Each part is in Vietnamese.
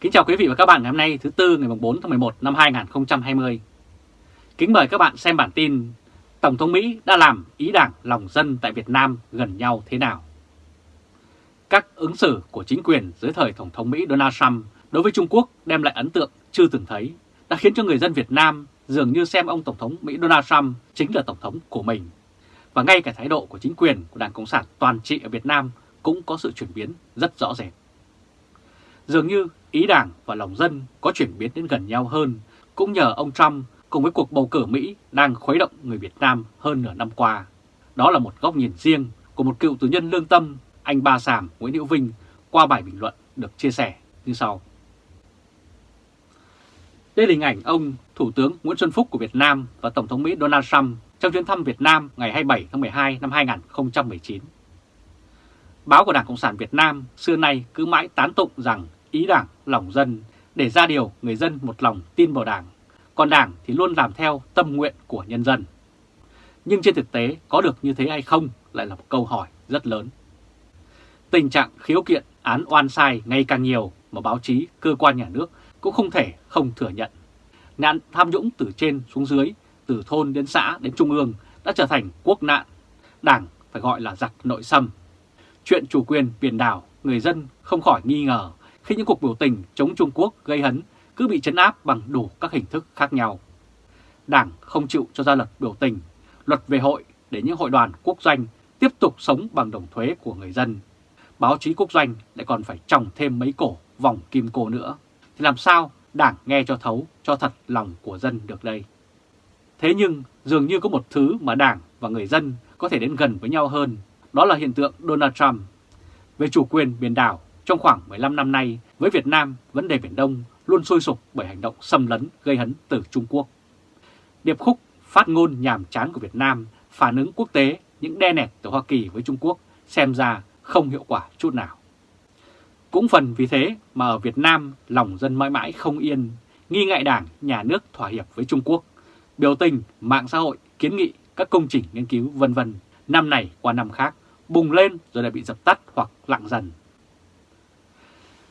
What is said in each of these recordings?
Kính chào quý vị và các bạn ngày hôm nay thứ Tư ngày 4 tháng 11 năm 2020. Kính mời các bạn xem bản tin Tổng thống Mỹ đã làm ý đảng lòng dân tại Việt Nam gần nhau thế nào? Các ứng xử của chính quyền dưới thời Tổng thống Mỹ Donald Trump đối với Trung Quốc đem lại ấn tượng chưa từng thấy, đã khiến cho người dân Việt Nam dường như xem ông Tổng thống Mỹ Donald Trump chính là Tổng thống của mình. Và ngay cả thái độ của chính quyền của Đảng Cộng sản toàn trị ở Việt Nam cũng có sự chuyển biến rất rõ rệt. Dường như ý đảng và lòng dân có chuyển biến đến gần nhau hơn, cũng nhờ ông Trump cùng với cuộc bầu cử Mỹ đang khuấy động người Việt Nam hơn nửa năm qua. Đó là một góc nhìn riêng của một cựu tù nhân lương tâm, anh Ba Sàm Nguyễn Hữu Vinh qua bài bình luận được chia sẻ như sau. Đây là hình ảnh ông Thủ tướng Nguyễn Xuân Phúc của Việt Nam và Tổng thống Mỹ Donald Trump trong chuyến thăm Việt Nam ngày 27 tháng 12 năm 2019. Báo của Đảng Cộng sản Việt Nam xưa nay cứ mãi tán tụng rằng ý đảng, lòng dân để ra điều người dân một lòng tin vào đảng, còn đảng thì luôn làm theo tâm nguyện của nhân dân. Nhưng trên thực tế có được như thế hay không lại là một câu hỏi rất lớn. Tình trạng khiếu kiện án oan sai ngày càng nhiều mà báo chí, cơ quan nhà nước cũng không thể không thừa nhận. Nạn tham nhũng từ trên xuống dưới, từ thôn đến xã đến trung ương đã trở thành quốc nạn. Đảng phải gọi là giặc nội xâm. Chuyện chủ quyền biển đảo, người dân không khỏi nghi ngờ khi những cuộc biểu tình chống Trung Quốc gây hấn cứ bị chấn áp bằng đủ các hình thức khác nhau. Đảng không chịu cho ra luật biểu tình, luật về hội để những hội đoàn quốc doanh tiếp tục sống bằng đồng thuế của người dân. Báo chí quốc doanh lại còn phải trồng thêm mấy cổ vòng kim cô nữa. Thì làm sao đảng nghe cho thấu, cho thật lòng của dân được đây? Thế nhưng dường như có một thứ mà đảng và người dân có thể đến gần với nhau hơn, đó là hiện tượng Donald Trump. Về chủ quyền biển đảo, trong khoảng 15 năm nay, với Việt Nam, vấn đề Biển Đông luôn sôi sục bởi hành động xâm lấn gây hấn từ Trung Quốc. Điệp khúc phát ngôn nhàm chán của Việt Nam phản ứng quốc tế những đe nẹt từ Hoa Kỳ với Trung Quốc xem ra không hiệu quả chút nào. Cũng phần vì thế mà ở Việt Nam lòng dân mãi mãi không yên, nghi ngại đảng, nhà nước thỏa hiệp với Trung Quốc, biểu tình, mạng xã hội, kiến nghị, các công trình nghiên cứu vân vân năm này qua năm khác bùng lên rồi lại bị dập tắt hoặc lặng dần.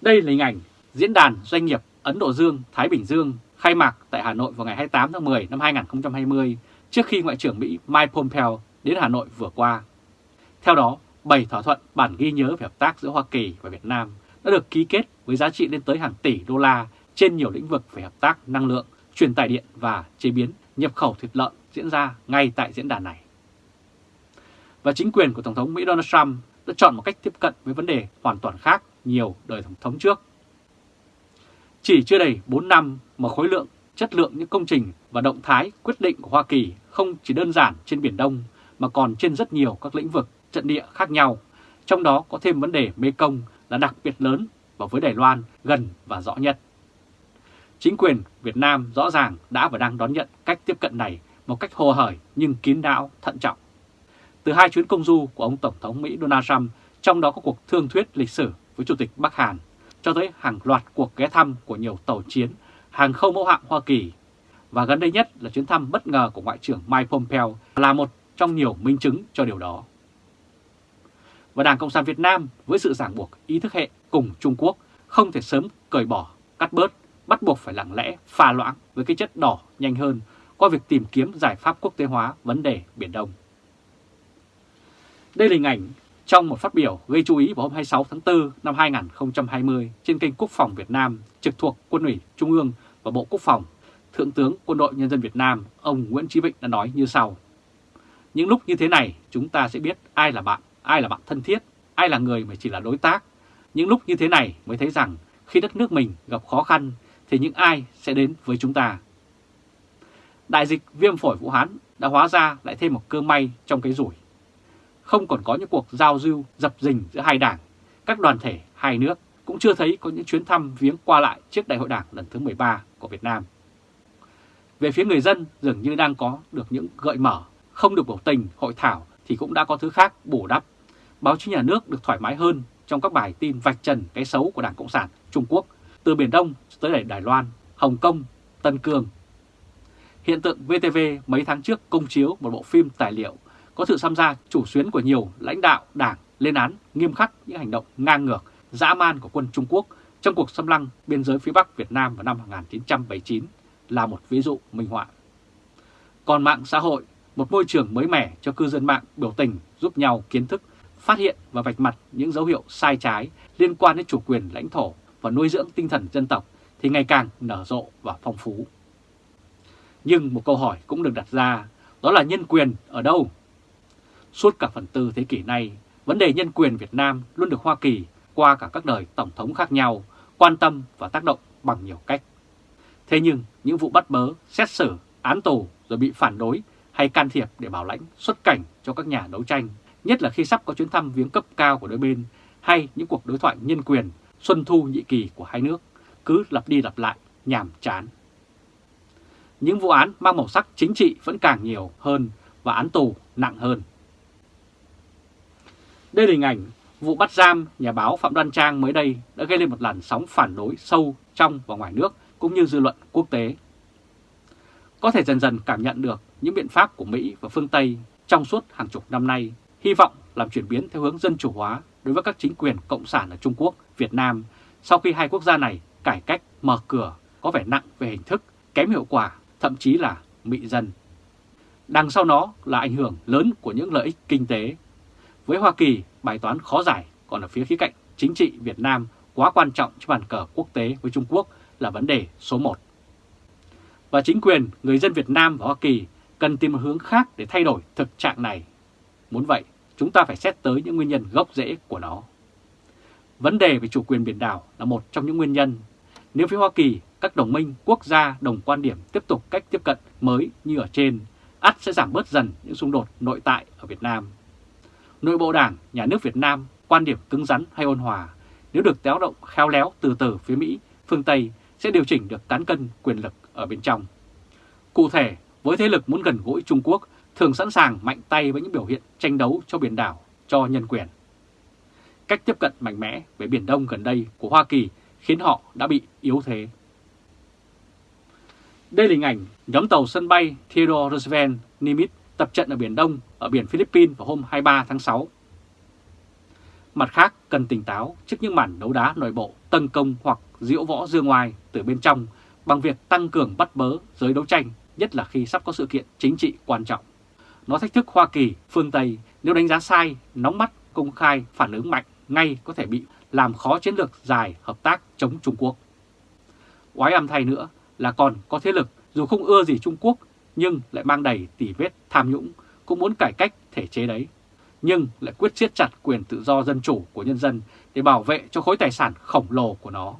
Đây là hình ảnh Diễn đàn Doanh nghiệp Ấn Độ Dương-Thái Bình Dương khai mạc tại Hà Nội vào ngày 28 tháng 10 năm 2020 trước khi Ngoại trưởng Mỹ Mike Pompeo đến Hà Nội vừa qua. Theo đó, 7 thỏa thuận bản ghi nhớ về hợp tác giữa Hoa Kỳ và Việt Nam đã được ký kết với giá trị lên tới hàng tỷ đô la trên nhiều lĩnh vực về hợp tác năng lượng, truyền tải điện và chế biến nhập khẩu thịt lợn diễn ra ngay tại diễn đàn này. Và chính quyền của Tổng thống Mỹ Donald Trump đã chọn một cách tiếp cận với vấn đề hoàn toàn khác nhiều đời Tổng thống trước. Chỉ chưa đầy 4 năm mà khối lượng, chất lượng những công trình và động thái quyết định của Hoa Kỳ không chỉ đơn giản trên Biển Đông mà còn trên rất nhiều các lĩnh vực trận địa khác nhau, trong đó có thêm vấn đề Mê Công là đặc biệt lớn và với Đài Loan gần và rõ nhất. Chính quyền Việt Nam rõ ràng đã và đang đón nhận cách tiếp cận này một cách hồ hởi nhưng kín đáo, thận trọng. Từ hai chuyến công du của ông Tổng thống Mỹ Donald Trump, trong đó có cuộc thương thuyết lịch sử với Chủ tịch Bắc Hàn, cho tới hàng loạt cuộc ghé thăm của nhiều tàu chiến, hàng không mẫu hạm Hoa Kỳ. Và gần đây nhất là chuyến thăm bất ngờ của Ngoại trưởng Mike Pompeo là một trong nhiều minh chứng cho điều đó. Và Đảng Cộng sản Việt Nam với sự ràng buộc ý thức hệ cùng Trung Quốc không thể sớm cởi bỏ, cắt bớt, bắt buộc phải lặng lẽ, pha loãng với cái chất đỏ nhanh hơn qua việc tìm kiếm giải pháp quốc tế hóa vấn đề Biển Đông. Đây là hình ảnh trong một phát biểu gây chú ý vào hôm 26 tháng 4 năm 2020 trên kênh Quốc phòng Việt Nam trực thuộc Quân ủy Trung ương và Bộ Quốc phòng, Thượng tướng Quân đội Nhân dân Việt Nam ông Nguyễn Chí Vịnh đã nói như sau. Những lúc như thế này chúng ta sẽ biết ai là bạn, ai là bạn thân thiết, ai là người mà chỉ là đối tác. Những lúc như thế này mới thấy rằng khi đất nước mình gặp khó khăn thì những ai sẽ đến với chúng ta. Đại dịch viêm phổi Vũ Hán đã hóa ra lại thêm một cơ may trong cái rủi không còn có những cuộc giao du dập dình giữa hai đảng, các đoàn thể hai nước cũng chưa thấy có những chuyến thăm viếng qua lại trước đại hội đảng lần thứ 13 của Việt Nam. Về phía người dân dường như đang có được những gợi mở, không được biểu tình, hội thảo thì cũng đã có thứ khác bổ đắp. Báo chí nhà nước được thoải mái hơn trong các bài tin vạch trần cái xấu của Đảng Cộng sản Trung Quốc từ Biển Đông tới Đài Loan, Hồng Kông, Tân Cương. Hiện tượng VTV mấy tháng trước công chiếu một bộ phim tài liệu có sự tham gia chủ xuyến của nhiều lãnh đạo đảng lên án nghiêm khắc những hành động ngang ngược, dã man của quân Trung Quốc trong cuộc xâm lăng biên giới phía Bắc Việt Nam vào năm 1979 là một ví dụ minh họa. Còn mạng xã hội, một môi trường mới mẻ cho cư dân mạng biểu tình giúp nhau kiến thức, phát hiện và vạch mặt những dấu hiệu sai trái liên quan đến chủ quyền lãnh thổ và nuôi dưỡng tinh thần dân tộc thì ngày càng nở rộ và phong phú. Nhưng một câu hỏi cũng được đặt ra, đó là nhân quyền ở đâu? Suốt cả phần tư thế kỷ nay, vấn đề nhân quyền Việt Nam luôn được Hoa Kỳ qua cả các đời tổng thống khác nhau quan tâm và tác động bằng nhiều cách. Thế nhưng những vụ bắt bớ, xét xử, án tù rồi bị phản đối hay can thiệp để bảo lãnh xuất cảnh cho các nhà đấu tranh, nhất là khi sắp có chuyến thăm viếng cấp cao của đôi bên hay những cuộc đối thoại nhân quyền xuân thu nhị kỳ của hai nước, cứ lặp đi lặp lại, nhàm chán. Những vụ án mang màu sắc chính trị vẫn càng nhiều hơn và án tù nặng hơn. Đây là hình ảnh vụ bắt giam nhà báo Phạm Đoan Trang mới đây đã gây lên một làn sóng phản đối sâu trong và ngoài nước cũng như dư luận quốc tế. Có thể dần dần cảm nhận được những biện pháp của Mỹ và phương Tây trong suốt hàng chục năm nay, hy vọng làm chuyển biến theo hướng dân chủ hóa đối với các chính quyền cộng sản ở Trung Quốc, Việt Nam sau khi hai quốc gia này cải cách mở cửa có vẻ nặng về hình thức, kém hiệu quả, thậm chí là mị dân. Đằng sau nó là ảnh hưởng lớn của những lợi ích kinh tế. Với Hoa Kỳ, bài toán khó giải, còn ở phía khía cạnh chính trị Việt Nam quá quan trọng trên bàn cờ quốc tế với Trung Quốc là vấn đề số 1. Và chính quyền, người dân Việt Nam và Hoa Kỳ cần tìm một hướng khác để thay đổi thực trạng này. Muốn vậy, chúng ta phải xét tới những nguyên nhân gốc rễ của nó. Vấn đề về chủ quyền biển đảo là một trong những nguyên nhân. Nếu phía Hoa Kỳ, các đồng minh quốc gia đồng quan điểm tiếp tục cách tiếp cận mới như ở trên, ắt sẽ giảm bớt dần những xung đột nội tại ở Việt Nam. Nội bộ đảng, nhà nước Việt Nam, quan điểm cứng rắn hay ôn hòa, nếu được téo động khéo léo từ từ phía Mỹ, phương Tây sẽ điều chỉnh được cán cân quyền lực ở bên trong. Cụ thể, với thế lực muốn gần gũi Trung Quốc thường sẵn sàng mạnh tay với những biểu hiện tranh đấu cho biển đảo, cho nhân quyền. Cách tiếp cận mạnh mẽ về Biển Đông gần đây của Hoa Kỳ khiến họ đã bị yếu thế. Đây là hình ảnh nhóm tàu sân bay Theodore Roosevelt Nimitz tập trận ở Biển Đông ở biển Philippines vào hôm 23 tháng 6. Mặt khác, cần tỉnh táo trước những màn đấu đá nội bộ, tấn công hoặc diễu võ dương ngoài từ bên trong bằng việc tăng cường bắt bớ giới đấu tranh, nhất là khi sắp có sự kiện chính trị quan trọng. Nó thách thức Hoa Kỳ, phương Tây nếu đánh giá sai, nóng mắt, công khai, phản ứng mạnh ngay có thể bị làm khó chiến lược dài hợp tác chống Trung Quốc. Quái âm thay nữa là còn có thế lực dù không ưa gì Trung Quốc nhưng lại mang đầy tỉ vết tham nhũng, cũng muốn cải cách thể chế đấy. Nhưng lại quyết siết chặt quyền tự do dân chủ của nhân dân để bảo vệ cho khối tài sản khổng lồ của nó.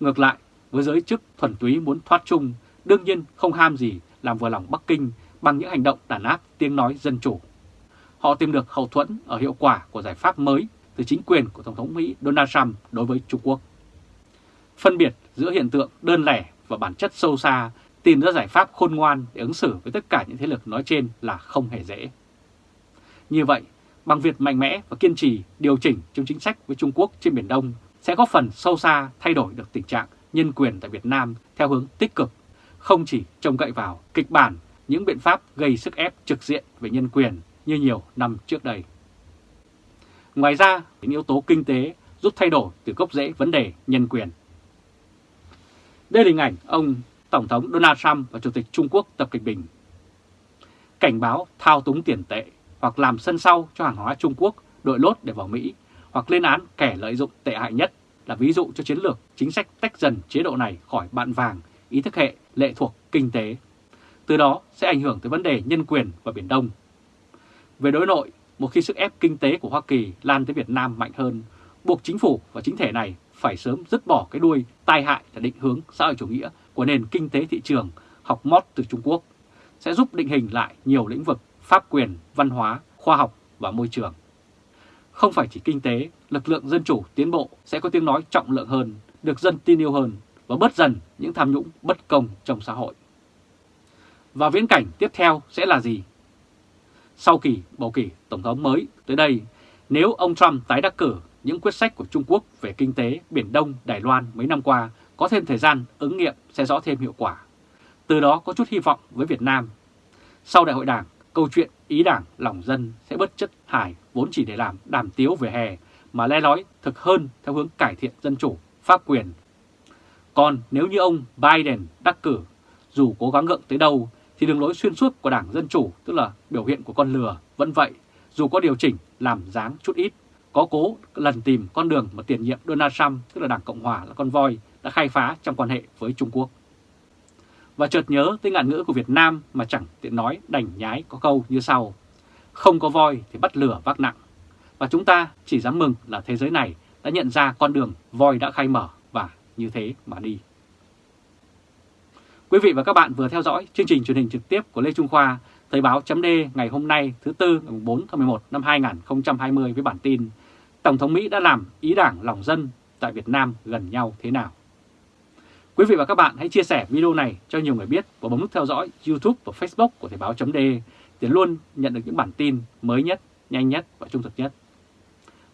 Ngược lại, với giới chức thuần túy muốn thoát chung, đương nhiên không ham gì làm vừa lòng Bắc Kinh bằng những hành động đàn áp tiếng nói dân chủ. Họ tìm được hậu thuẫn ở hiệu quả của giải pháp mới từ chính quyền của Tổng thống Mỹ Donald Trump đối với Trung Quốc. Phân biệt giữa hiện tượng đơn lẻ và bản chất sâu xa tìm ra giải pháp khôn ngoan để ứng xử với tất cả những thế lực nói trên là không hề dễ. Như vậy, bằng việc mạnh mẽ và kiên trì điều chỉnh trong chính sách với Trung Quốc trên Biển Đông sẽ góp phần sâu xa thay đổi được tình trạng nhân quyền tại Việt Nam theo hướng tích cực, không chỉ trông cậy vào kịch bản những biện pháp gây sức ép trực diện về nhân quyền như nhiều năm trước đây. Ngoài ra, những yếu tố kinh tế giúp thay đổi từ gốc rễ vấn đề nhân quyền. Đây là hình ảnh ông Tổng thống Donald Trump và Chủ tịch Trung Quốc Tập Cận Bình. Cảnh báo thao túng tiền tệ hoặc làm sân sau cho hàng hóa Trung Quốc đội lốt để vào Mỹ hoặc lên án kẻ lợi dụng tệ hại nhất là ví dụ cho chiến lược chính sách tách dần chế độ này khỏi bạn vàng, ý thức hệ, lệ thuộc kinh tế. Từ đó sẽ ảnh hưởng tới vấn đề nhân quyền và Biển Đông. Về đối nội, một khi sức ép kinh tế của Hoa Kỳ lan tới Việt Nam mạnh hơn, buộc chính phủ và chính thể này phải sớm dứt bỏ cái đuôi tai hại là định hướng xã hội chủ nghĩa của nền kinh tế thị trường học mót từ Trung Quốc, sẽ giúp định hình lại nhiều lĩnh vực pháp quyền, văn hóa, khoa học và môi trường. Không phải chỉ kinh tế, lực lượng dân chủ tiến bộ sẽ có tiếng nói trọng lượng hơn, được dân tin yêu hơn và bớt dần những tham nhũng bất công trong xã hội. Và viễn cảnh tiếp theo sẽ là gì? Sau kỳ bầu cử Tổng thống mới tới đây, nếu ông Trump tái đắc cử, những quyết sách của Trung Quốc về kinh tế Biển Đông, Đài Loan mấy năm qua có thêm thời gian ứng nghiệm sẽ rõ thêm hiệu quả. Từ đó có chút hy vọng với Việt Nam. Sau đại hội đảng, câu chuyện ý đảng lòng dân sẽ bất chất hải vốn chỉ để làm đàm tiếu về hè mà le lói thực hơn theo hướng cải thiện dân chủ, pháp quyền. Còn nếu như ông Biden đắc cử, dù cố gắng gượng tới đâu, thì đường lối xuyên suốt của Đảng Dân Chủ, tức là biểu hiện của con lừa, vẫn vậy, dù có điều chỉnh làm dáng chút ít, có cố lần tìm con đường mà tiền nhiệm Donald Trump, tức là Đảng Cộng Hòa là con voi, đã khai phá trong quan hệ với Trung Quốc. Và chợt nhớ tới ngạn ngữ của Việt Nam mà chẳng tiện nói đành nhái có câu như sau. Không có voi thì bắt lửa vác nặng. Và chúng ta chỉ dám mừng là thế giới này đã nhận ra con đường voi đã khai mở và như thế mà đi. Quý vị và các bạn vừa theo dõi chương trình truyền hình trực tiếp của Lê Trung Khoa, Thời báo chấm ngày hôm nay thứ Tư ngày 4 tháng 11 năm 2020 với bản tin Tổng thống Mỹ đã làm ý đảng lòng dân tại Việt Nam gần nhau thế nào. Quý vị và các bạn hãy chia sẻ video này cho nhiều người biết và bấm nút theo dõi YouTube và Facebook của Thời báo .de để luôn nhận được những bản tin mới nhất, nhanh nhất và trung thực nhất.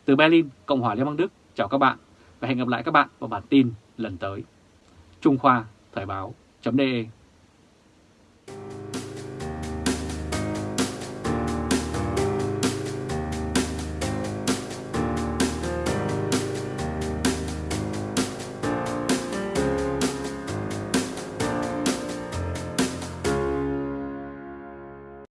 Từ Berlin, Cộng hòa Liên bang Đức, chào các bạn và hẹn gặp lại các bạn vào bản tin lần tới. Trung Khoa, Thời báo .de